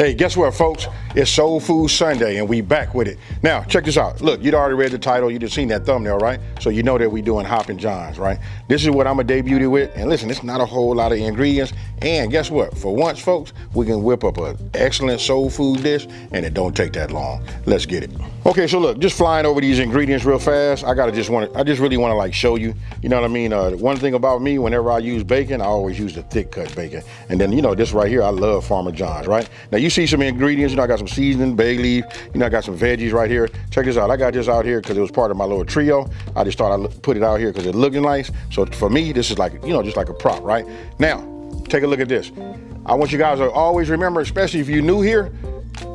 Hey, guess what, folks? It's Soul Food Sunday, and we back with it. Now, check this out. Look, you'd already read the title. You just seen that thumbnail, right? So you know that we doing Hoppin' Johns, right? This is what I'm to debut it with. And listen, it's not a whole lot of ingredients. And guess what? For once, folks, we can whip up an excellent soul food dish, and it don't take that long. Let's get it. Okay, so look, just flying over these ingredients real fast. I gotta just want to, I just really want to like show you. You know what I mean? Uh, one thing about me, whenever I use bacon, I always use the thick cut bacon. And then you know this right here, I love Farmer John's, right? Now you see some ingredients. You know, I got some seasoning, bay leaf. You know, I got some veggies right here. Check this out. I got this out here because it was part of my little trio. I just thought I'd put it out here because it looking nice. So for me, this is like you know just like a prop, right? Now, take a look at this. I want you guys to always remember, especially if you're new here,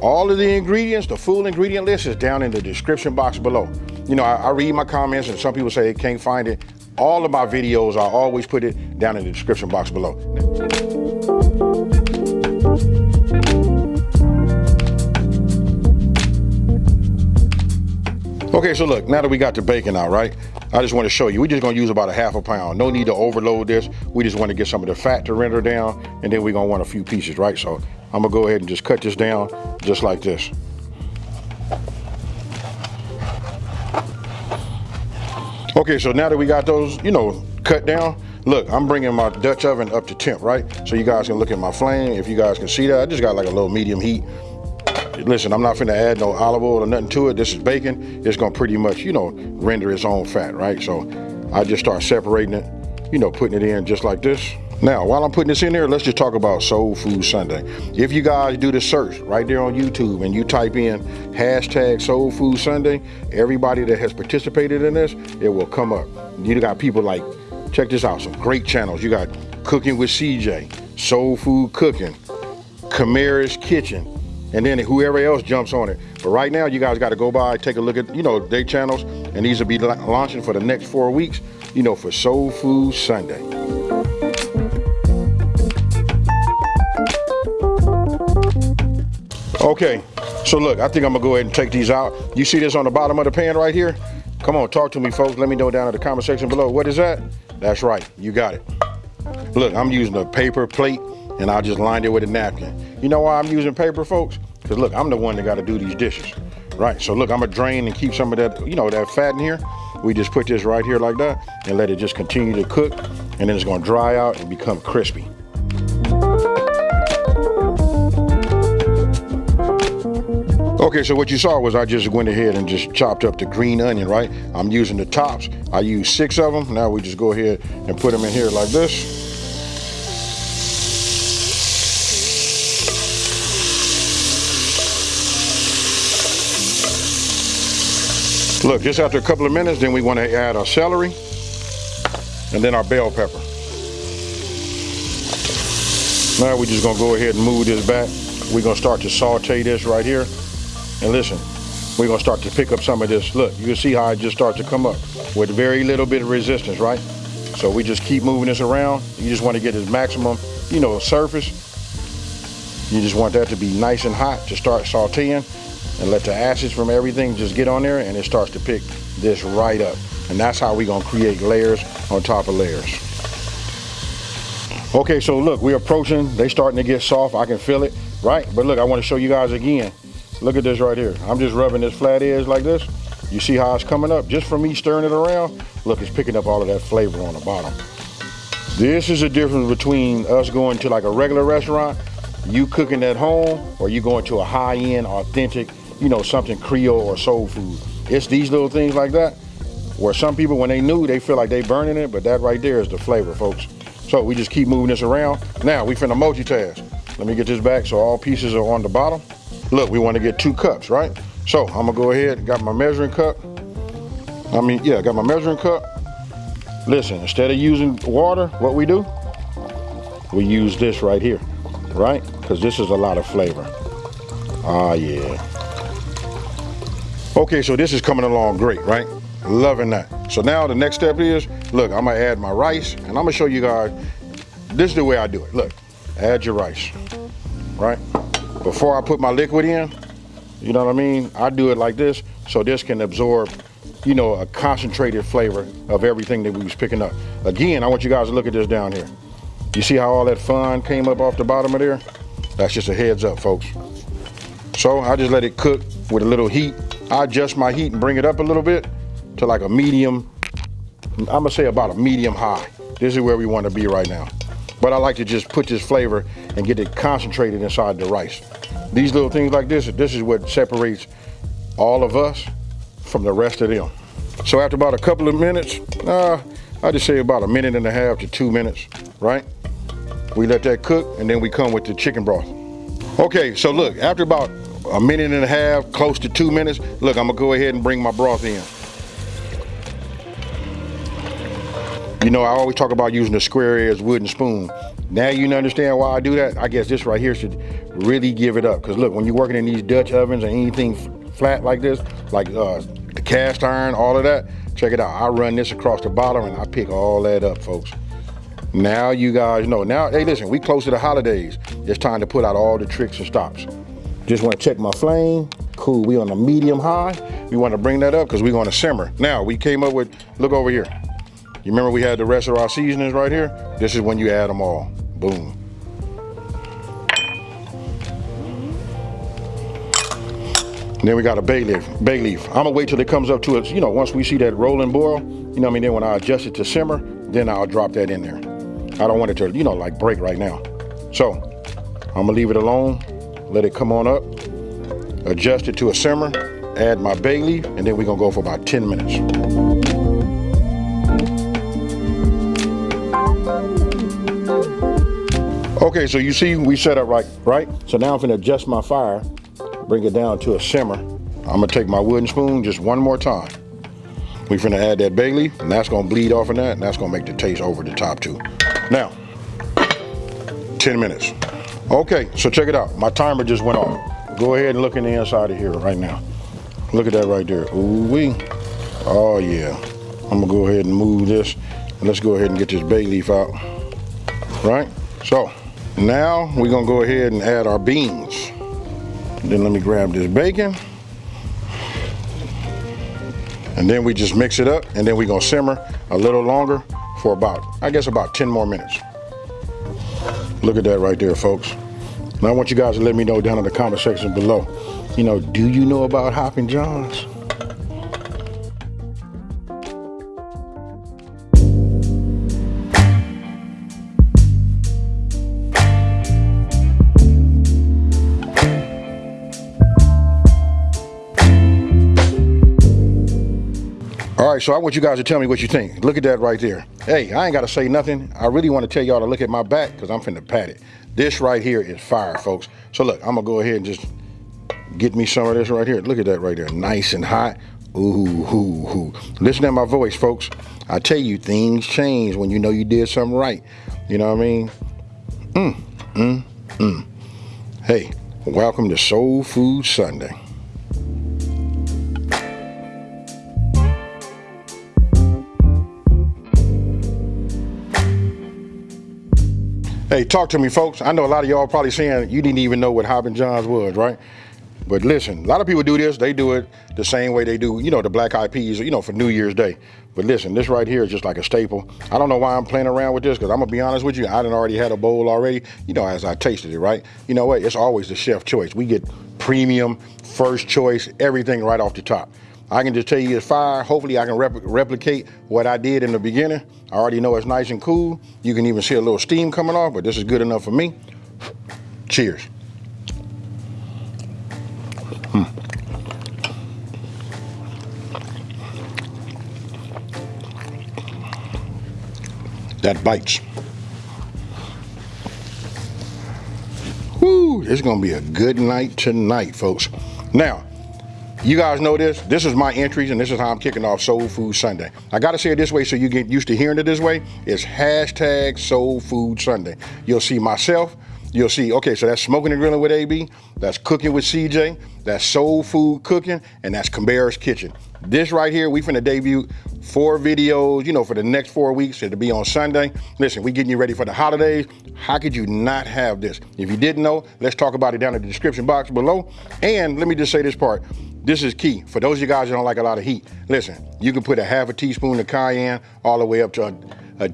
all of the ingredients, the full ingredient list is down in the description box below. You know, I, I, read my comments and some people say they can't find it. All of my videos, I always put it down in the description box below. Okay, so look, now that we got the bacon out, right? I just want to show you, we're just gonna use about a half a pound. No need to overload this. We just want to get some of the fat to render down, and then we're gonna want a few pieces, right? So I'm gonna go ahead and just cut this down just like this. Okay, so now that we got those, you know, cut down, look, I'm bringing my Dutch oven up to temp, right? So you guys can look at my flame. If you guys can see that, I just got like a little medium heat. Listen, I'm not finna add no olive oil or nothing to it. This is bacon. It's gonna pretty much, you know, render its own fat, right? So I just start separating it, you know, putting it in just like this. Now, while I'm putting this in there, let's just talk about Soul Food Sunday. If you guys do the search right there on YouTube and you type in hashtag Soul Food Sunday, everybody that has participated in this, it will come up. You got people like, check this out, some great channels. You got Cooking with CJ, Soul Food Cooking, Kamara's Kitchen, and then whoever else jumps on it. But right now, you guys got to go by, take a look at, you know, their channels, and these will be launching for the next four weeks, you know, for Soul Food Sunday. Okay, so look, I think I'm gonna go ahead and take these out. You see this on the bottom of the pan right here? Come on, talk to me, folks. Let me know down in the comment section below. What is that? That's right, you got it. Look, I'm using a paper plate and I just lined it with a napkin. You know why I'm using paper, folks? Because look, I'm the one that gotta do these dishes. Right, so look, I'm gonna drain and keep some of that, you know, that fat in here. We just put this right here like that and let it just continue to cook and then it's gonna dry out and become crispy. Okay, so what you saw was I just went ahead and just chopped up the green onion, right? I'm using the tops. I use six of them. Now we just go ahead and put them in here like this. Look, just after a couple of minutes, then we want to add our celery and then our bell pepper. Now we're just gonna go ahead and move this back. We're gonna start to saute this right here. And listen, we're gonna start to pick up some of this. Look, you can see how it just starts to come up with very little bit of resistance, right? So we just keep moving this around. You just wanna get this maximum, you know, surface. You just want that to be nice and hot to start sauteing and let the acids from everything just get on there and it starts to pick this right up. And that's how we're gonna create layers on top of layers. Okay, so look, we're approaching, they starting to get soft, I can feel it, right? But look, I wanna show you guys again. Look at this right here. I'm just rubbing this flat edge like this. You see how it's coming up? Just from me stirring it around, look, it's picking up all of that flavor on the bottom. This is the difference between us going to like a regular restaurant, you cooking at home, or you going to a high-end, authentic, you know, something Creole or soul food. It's these little things like that, where some people, when they knew, they feel like they burning it, but that right there is the flavor, folks. So we just keep moving this around. Now, we finna multitask. Let me get this back so all pieces are on the bottom. Look, we want to get two cups, right? So I'm gonna go ahead, got my measuring cup. I mean, yeah, got my measuring cup. Listen, instead of using water, what we do? We use this right here, right? Because this is a lot of flavor. Ah, yeah. Okay, so this is coming along great, right? Loving that. So now the next step is, look, I'm gonna add my rice and I'm gonna show you guys, this is the way I do it. Look, add your rice, right? before I put my liquid in, you know what I mean? I do it like this so this can absorb, you know, a concentrated flavor of everything that we was picking up. Again, I want you guys to look at this down here. You see how all that fun came up off the bottom of there? That's just a heads up, folks. So I just let it cook with a little heat. I adjust my heat and bring it up a little bit to like a medium, I'm gonna say about a medium high. This is where we wanna be right now. But I like to just put this flavor and get it concentrated inside the rice. These little things like this, this is what separates all of us from the rest of them. So after about a couple of minutes, uh, I just say about a minute and a half to two minutes, right? We let that cook and then we come with the chicken broth. Okay, so look, after about a minute and a half, close to two minutes, look, I'm gonna go ahead and bring my broth in. You know, I always talk about using a square edge wooden spoon. Now you understand why I do that? I guess this right here should really give it up. Cause look, when you're working in these Dutch ovens or anything flat like this, like uh, the cast iron, all of that, check it out. I run this across the bottom and I pick all that up, folks. Now you guys know. Now, hey, listen, we close to the holidays. It's time to put out all the tricks and stops. Just want to check my flame. Cool, we on a medium high. We want to bring that up because we're going to simmer. Now, we came up with, look over here. You remember we had the rest of our seasonings right here? This is when you add them all. Boom. Then we got a bay leaf. Bay leaf. I'm gonna wait till it comes up to it. You know, once we see that rolling boil, you know what I mean? Then when I adjust it to simmer, then I'll drop that in there. I don't want it to, you know, like break right now. So I'm gonna leave it alone, let it come on up, adjust it to a simmer, add my bay leaf, and then we're gonna go for about 10 minutes. Okay, so you see we set up right, right? So now I'm gonna adjust my fire bring it down to a simmer. I'm gonna take my wooden spoon just one more time. We finna add that bay leaf, and that's gonna bleed off of that, and that's gonna make the taste over the top too. Now, 10 minutes. Okay, so check it out. My timer just went off. Go ahead and look in the inside of here right now. Look at that right there. Ooh wee. Oh yeah. I'm gonna go ahead and move this, and let's go ahead and get this bay leaf out. Right? So, now we're gonna go ahead and add our beans. Then let me grab this bacon. And then we just mix it up and then we're gonna simmer a little longer for about, I guess about 10 more minutes. Look at that right there, folks. Now I want you guys to let me know down in the comment section below. You know, do you know about Hoppin' John's? So I want you guys to tell me what you think. Look at that right there. Hey, I ain't got to say nothing. I really want to tell y'all to look at my back because I'm finna pat it. This right here is fire, folks. So look, I'm going to go ahead and just get me some of this right here. Look at that right there. Nice and hot. Ooh, ooh, ooh. Listen to my voice, folks. I tell you, things change when you know you did something right. You know what I mean? Mm, mm, mm. Hey, welcome to Soul Food Sunday. Hey, talk to me, folks. I know a lot of y'all probably saying you didn't even know what Hoppin' John's was, right? But listen, a lot of people do this. They do it the same way they do, you know, the black eyed peas, you know, for New Year's Day. But listen, this right here is just like a staple. I don't know why I'm playing around with this because I'm gonna be honest with you, I done already had a bowl already. You know, as I tasted it, right? You know what? It's always the chef choice. We get premium, first choice, everything right off the top. I can just tell you it's fire. Hopefully I can replicate what I did in the beginning. I already know it's nice and cool. You can even see a little steam coming off, but this is good enough for me. Cheers. Hmm. That bites. Whoo, it's gonna be a good night tonight, folks. Now, you guys know this. This is my entries, and this is how I'm kicking off Soul Food Sunday. I gotta say it this way so you get used to hearing it this way. It's hashtag Soul Food Sunday. You'll see myself. You'll see, okay, so that's smoking and grilling with AB, that's cooking with CJ, that's soul food cooking, and that's Camberas Kitchen. This right here, we finna debut four videos, you know, for the next four weeks. It'll be on Sunday. Listen, we getting you ready for the holidays. How could you not have this? If you didn't know, let's talk about it down in the description box below. And let me just say this part. This is key. For those of you guys that don't like a lot of heat, listen, you can put a half a teaspoon of cayenne all the way up to a, a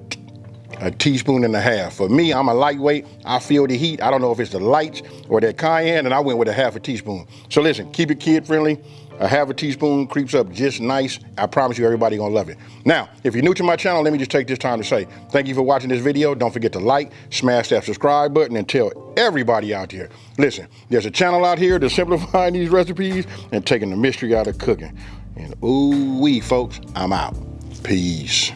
a teaspoon and a half. For me, I'm a lightweight. I feel the heat. I don't know if it's the lights or that cayenne, and I went with a half a teaspoon. So listen, keep it kid friendly. A half a teaspoon creeps up just nice. I promise you everybody gonna love it. Now, if you're new to my channel, let me just take this time to say thank you for watching this video. Don't forget to like, smash that subscribe button, and tell everybody out there. Listen, there's a channel out here that's simplifying these recipes and taking the mystery out of cooking. And ooh wee, folks, I'm out. Peace.